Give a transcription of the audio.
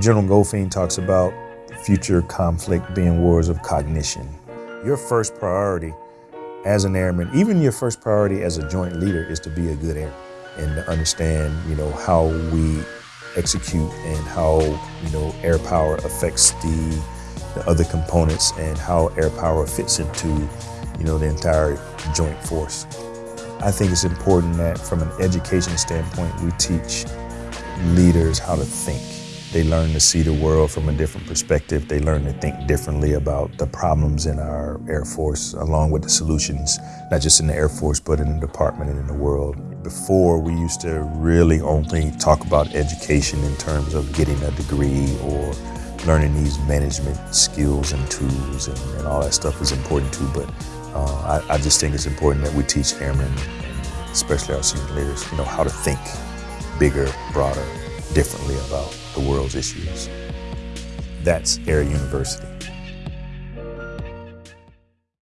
General Goldfein talks about future conflict being wars of cognition. Your first priority as an airman, even your first priority as a joint leader is to be a good airman and to understand, you know, how we execute and how, you know, air power affects the, the other components and how air power fits into, you know, the entire joint force. I think it's important that from an education standpoint, we teach leaders how to think. They learn to see the world from a different perspective. They learn to think differently about the problems in our Air Force, along with the solutions, not just in the Air Force, but in the department and in the world. Before, we used to really only talk about education in terms of getting a degree or learning these management skills and tools and, and all that stuff is important too, but uh, I, I, just think it's important that we teach airmen, especially our senior leaders, you know, how to think bigger, broader, differently about the world's issues. That's Air University.